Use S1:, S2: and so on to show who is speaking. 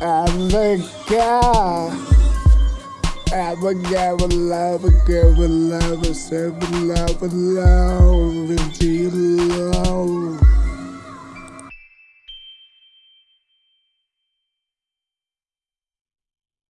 S1: I'm the guy. I'm a guy with love, a girl with love, a servant love, with love,